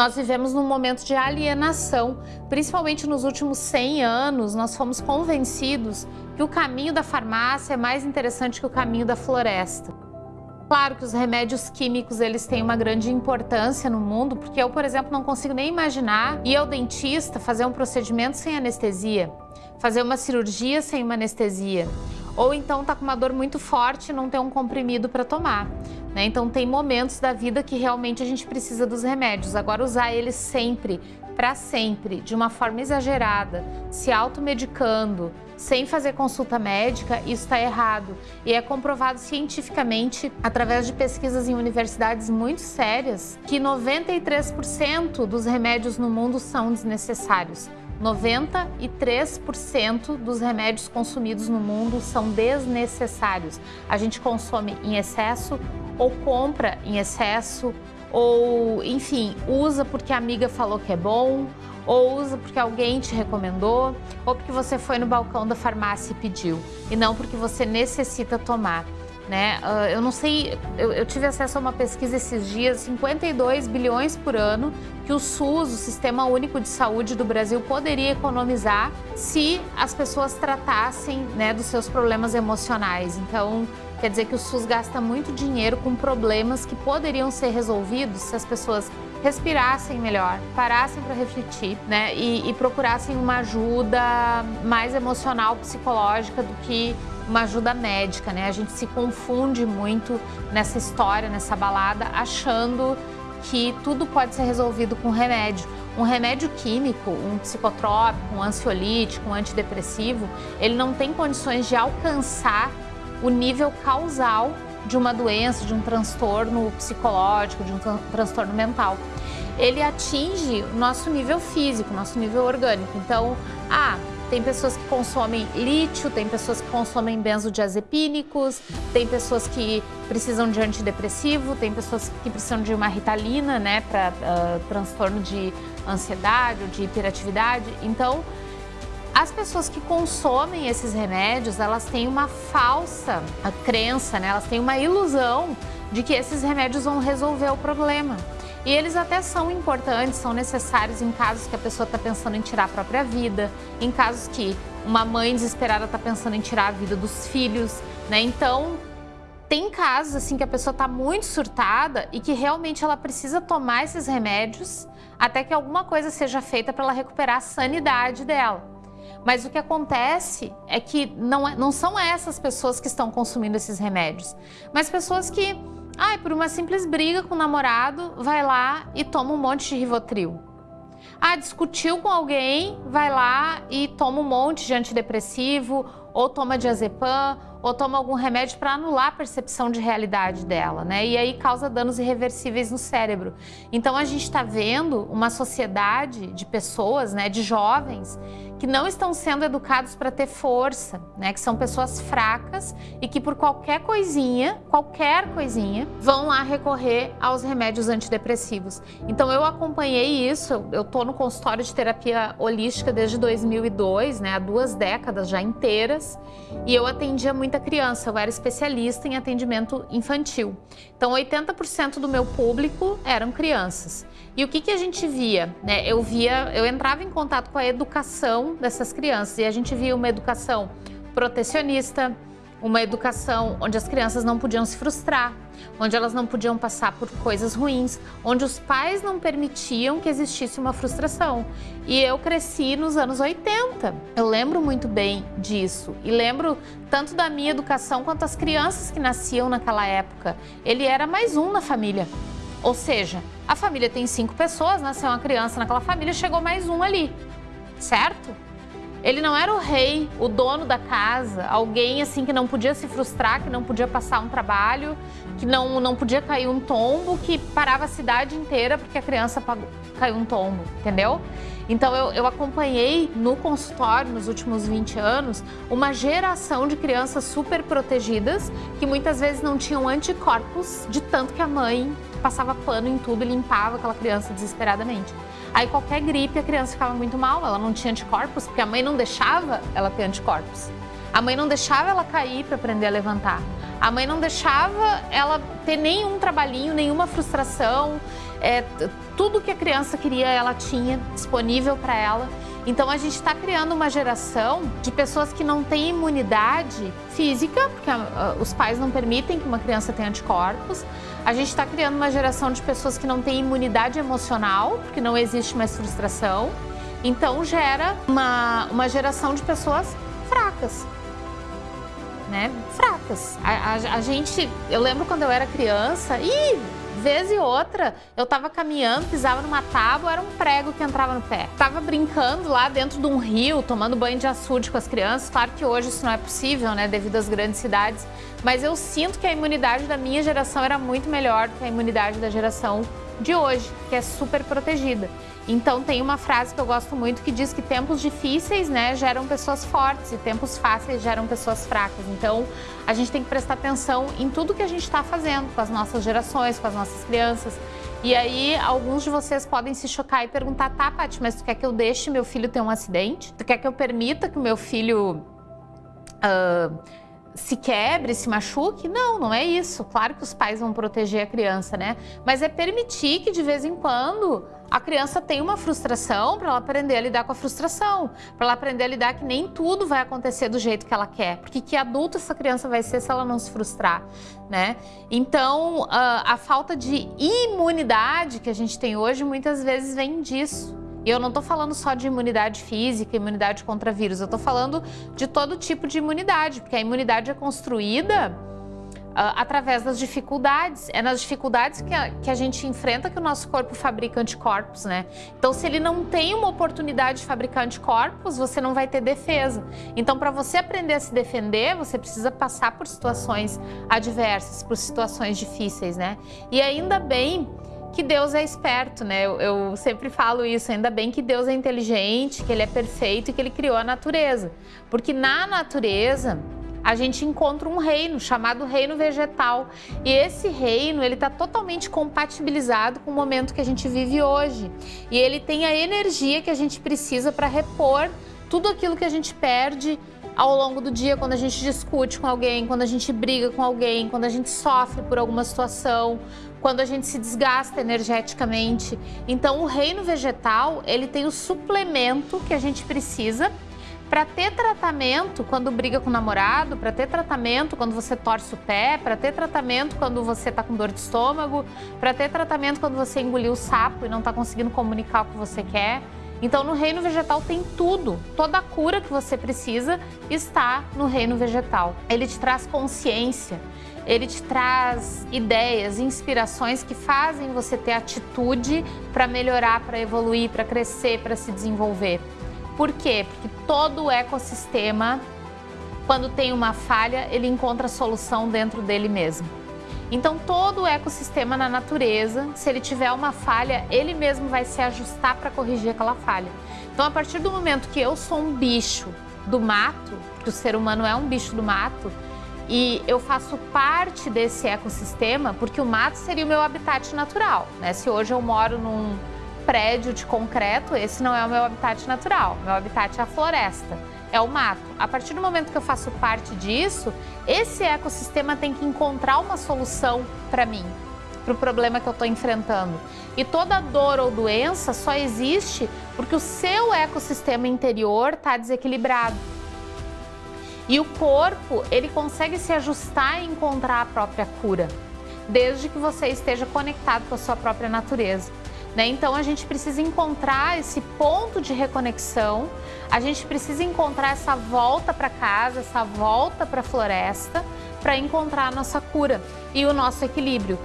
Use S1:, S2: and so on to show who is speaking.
S1: nós vivemos num momento de alienação, principalmente nos últimos 100 anos, nós fomos convencidos que o caminho da farmácia é mais interessante que o caminho da floresta. Claro que os remédios químicos eles têm uma grande importância no mundo, porque eu, por exemplo, não consigo nem imaginar ir ao dentista fazer um procedimento sem anestesia, fazer uma cirurgia sem uma anestesia, ou então tá com uma dor muito forte e não ter um comprimido para tomar. Né? Então tem momentos da vida que realmente a gente precisa dos remédios. Agora usar eles sempre, para sempre, de uma forma exagerada, se automedicando, sem fazer consulta médica, isso está errado. E é comprovado cientificamente, através de pesquisas em universidades muito sérias, que 93% dos remédios no mundo são desnecessários. 93% dos remédios consumidos no mundo são desnecessários. A gente consome em excesso ou compra em excesso ou, enfim, usa porque a amiga falou que é bom, ou usa porque alguém te recomendou, ou porque você foi no balcão da farmácia e pediu, e não porque você necessita tomar. Né? Uh, eu não sei, eu, eu, tive acesso a uma pesquisa esses dias, 52 bilhões por ano que o SUS, o Sistema Único de Saúde do Brasil, poderia economizar se as pessoas tratassem né, dos seus problemas emocionais. Então, Quer dizer que o SUS gasta muito dinheiro com problemas que poderiam ser resolvidos se as pessoas respirassem melhor, parassem para refletir né? E, e, procurassem uma ajuda mais emocional, psicológica do que uma ajuda médica. Né? A gente se confunde muito nessa história, nessa balada, achando que tudo pode ser resolvido com remédio. Um remédio químico, um psicotrópico, um ansiolítico, um antidepressivo, ele não tem condições de alcançar o nível causal de uma doença, de um transtorno psicológico, de um transtorno mental. Ele atinge o nosso nível físico, nosso nível orgânico. Então, ah, tem pessoas que consomem lítio, tem pessoas que consomem benzodiazepínicos, tem pessoas que precisam de antidepressivo, tem pessoas que precisam de uma ritalina, né, para uh, transtorno de ansiedade ou de hiperatividade. Então, as pessoas que consomem esses remédios, elas têm uma falsa crença, né? elas têm uma ilusão de que esses remédios vão resolver o problema. E eles até são importantes, são necessários em casos que a pessoa está pensando em tirar a própria vida, em casos que uma mãe desesperada está pensando em tirar a vida dos filhos, né? Então, tem casos assim que a pessoa está muito surtada e que realmente ela precisa tomar esses remédios até que alguma coisa seja feita para ela recuperar a sanidade dela. Mas o que acontece é que não, é, não são essas pessoas que estão consumindo esses remédios, mas pessoas que, ai, por uma simples briga com o namorado, vai lá e toma um monte de Rivotril. Ah, discutiu com alguém, vai lá e toma um monte de antidepressivo, ou toma diazepam, ou toma algum remédio para anular a percepção de realidade dela, né? E aí causa danos irreversíveis no cérebro. Então a gente está vendo uma sociedade de pessoas, né, de jovens, que não estão sendo educados para ter força, né? Que são pessoas fracas e que por qualquer coisinha, qualquer coisinha, vão lá recorrer aos remédios antidepressivos. Então eu acompanhei isso, eu tô no consultório de terapia holística desde 2002, né? Há duas décadas já inteiras, e eu atendia muita criança, eu era especialista em atendimento infantil. Então 80% do meu público eram crianças. E o que, que a gente via? Né? Eu via, eu entrava em contato com a educação dessas crianças e a gente via uma educação protecionista, uma educação onde as crianças não podiam se frustrar, onde elas não podiam passar por coisas ruins, onde os pais não permitiam que existisse uma frustração. E eu cresci nos anos 80. Eu lembro muito bem disso e lembro tanto da minha educação quanto as crianças que nasciam naquela época. Ele era mais um na família. Ou seja, a família tem cinco pessoas, nasceu uma criança naquela família, chegou mais um ali, certo? Ele não era o rei, o dono da casa, alguém assim que não podia se frustrar, que não podia passar um trabalho, que não, não podia cair um tombo, que parava a cidade inteira porque a criança caiu um tombo, entendeu? Então eu, eu acompanhei no consultório nos últimos 20 anos uma geração de crianças super protegidas que muitas vezes não tinham anticorpos de tanto que a mãe passava pano em tudo e limpava aquela criança desesperadamente. Aí qualquer gripe a criança ficava muito mal, ela não tinha anticorpos, porque a mãe não deixava ela ter anticorpos. A mãe não deixava ela cair para aprender a levantar. A mãe não deixava ela ter nenhum trabalhinho, nenhuma frustração. é, tudo que a criança queria ela tinha disponível para ela. Então a gente está criando uma geração de pessoas que não têm imunidade física, porque uh, os pais não permitem que uma criança tenha anticorpos. A gente está criando uma geração de pessoas que não têm imunidade emocional, porque não existe mais frustração. Então gera uma, uma geração de pessoas fracas. Né? Fracas. A, a, a gente, eu lembro quando eu era criança, e Vez e outra, eu tava caminhando, pisava numa tábua, era um prego que entrava no pé. Tava brincando lá dentro de um rio, tomando banho de açude com as crianças. Claro que hoje isso não é possível, né, devido às grandes cidades. Mas eu sinto que a imunidade da minha geração era muito melhor do que a imunidade da geração de hoje, que é super protegida. Então tem uma frase que eu gosto muito que diz que tempos difíceis, né, geram pessoas fortes e tempos fáceis geram pessoas fracas. Então a gente tem que prestar atenção em tudo que a gente está fazendo com as nossas gerações, com as nossas crianças. E aí alguns de vocês podem se chocar e perguntar, tá, Paty, mas tu quer que eu deixe meu filho ter um acidente? Tu quer que eu permita que o meu filho uh, se quebre, se machuque? Não, não é isso. Claro que os pais vão proteger a criança, né? Mas é permitir que de vez em quando a criança tenha uma frustração para ela aprender a lidar com a frustração, para ela aprender a lidar que nem tudo vai acontecer do jeito que ela quer, porque que adulto essa criança vai ser se ela não se frustrar, né? Então, a falta de imunidade que a gente tem hoje muitas vezes vem disso. E eu não estou falando só de imunidade física, imunidade contra vírus, eu estou falando de todo tipo de imunidade, porque a imunidade é construída uh, através das dificuldades. É nas dificuldades que a, que a gente enfrenta que o nosso corpo fabrica anticorpos, né? Então, se ele não tem uma oportunidade de fabricar anticorpos, você não vai ter defesa. Então, para você aprender a se defender, você precisa passar por situações adversas, por situações difíceis, né? E ainda bem que Deus é esperto, né? Eu, eu, sempre falo isso, ainda bem que Deus é inteligente, que Ele é perfeito e que Ele criou a natureza. Porque na natureza a gente encontra um reino chamado reino vegetal. E esse reino, ele está totalmente compatibilizado com o momento que a gente vive hoje. E ele tem a energia que a gente precisa para repor tudo aquilo que a gente perde ao longo do dia, quando a gente discute com alguém, quando a gente briga com alguém, quando a gente sofre por alguma situação, quando a gente se desgasta energeticamente. Então, o reino vegetal, ele tem o suplemento que a gente precisa para ter tratamento quando briga com o namorado, para ter tratamento quando você torce o pé, para ter tratamento quando você está com dor de estômago, para ter tratamento quando você engoliu o sapo e não está conseguindo comunicar o que você quer. Então, no reino vegetal tem tudo, toda a cura que você precisa está no reino vegetal. Ele te traz consciência, ele te traz ideias, inspirações que fazem você ter atitude para melhorar, para evoluir, para crescer, para se desenvolver. Por quê? Porque todo o ecossistema, quando tem uma falha, ele encontra solução dentro dele mesmo. Então todo o ecossistema na natureza, se ele tiver uma falha, ele mesmo vai se ajustar para corrigir aquela falha. Então a partir do momento que eu sou um bicho do mato, que o ser humano é um bicho do mato, e eu faço parte desse ecossistema, porque o mato seria o meu habitat natural. Né? Se hoje eu moro num prédio de concreto, esse não é o meu habitat natural, meu habitat é a floresta é o mato. A partir do momento que eu faço parte disso, esse ecossistema tem que encontrar uma solução para mim, para o problema que eu estou enfrentando. E toda dor ou doença só existe porque o seu ecossistema interior está desequilibrado. E o corpo, ele consegue se ajustar e encontrar a própria cura, desde que você esteja conectado com a sua própria natureza. Né? Então a gente precisa encontrar esse ponto de reconexão, a gente precisa encontrar essa volta para casa, essa volta para a floresta, para encontrar a nossa cura e o nosso equilíbrio.